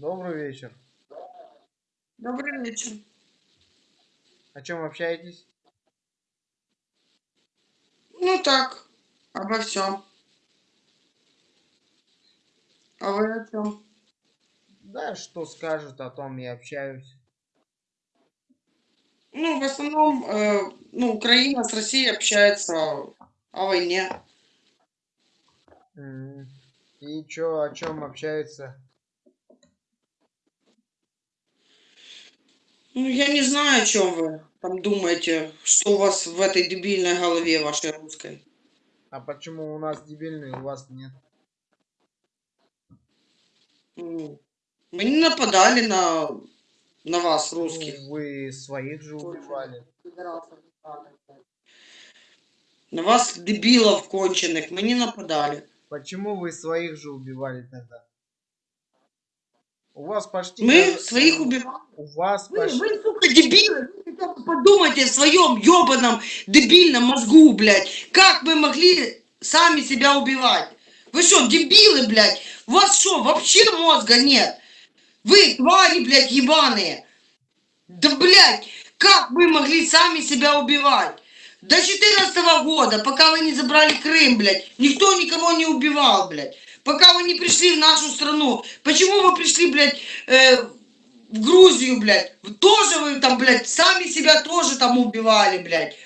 Добрый вечер. Добрый вечер. О чем общаетесь? Ну так, обо всем. А вы о чем? Да, что скажут, о том и общаюсь. Ну, в основном, э, ну, Украина с Россией общается о войне. И чё, о чем общаются? Ну, я не знаю, о чем вы там думаете, что у вас в этой дебильной голове вашей русской. А почему у нас дебильный, у вас нет? М. Мы не нападали на, на вас, Ну, русских. вы своих же убивали. На вас, дебилов конченых, мы не нападали. Почему вы своих же убивали тогда? У вас почти... Мы своих убивали. У вас Вы, почти... вы, сука, дебилы, вы хотя бы подумайте о своем ебаном дебильном мозгу, блядь. Как мы могли сами себя убивать? Вы что, дебилы, блядь? У вас что, вообще мозга нет? Вы твари, блядь, ебаные. Да, блядь, как вы могли сами себя убивать? До 14 года, пока вы не забрали Крым, блядь, никто никого не убивал, блядь. Пока вы не пришли в нашу страну. Почему вы пришли, блядь, э, в Грузию, блядь? Тоже вы там, блядь, сами себя тоже там убивали, блядь.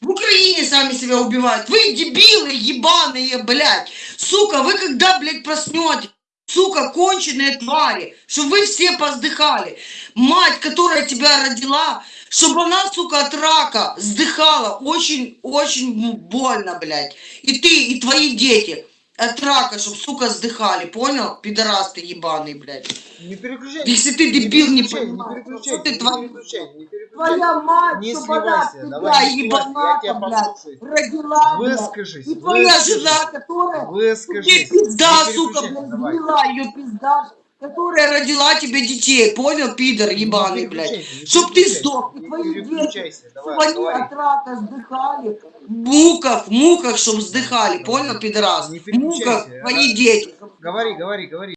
В Украине сами себя убивают. Вы дебилы ебаные, блядь. Сука, вы когда, блядь, проснетесь? Сука, конченые твари, чтобы вы все поздыхали. Мать, которая тебя родила, чтобы она, сука, от рака сдыхала очень-очень больно, блядь. И ты, и твои дети от рака, чтобы, сука, сдыхали, понял? Пидорас ты ебаный, блядь. Не переключай. Если ты дебил, не переключай, понимаешь, переключай, ты не переключай, не переключай. Твоя мать, Не сливайся, тебя давай, не я ебаната, тебя послушаю. родила. Выскажись, И твоя жена, которая тебе Выскажись. пизда, Не сука, блядь, давай. ее пизда, которая родила тебе детей, понял, пидор ебаный, блядь. Чтоб ты сдох, и твои дети, чтобы они от рака сдыхали, в муках, в муках, чтоб сдыхали, понял, пидорас? В муках твои дети. Говори, говори, говори.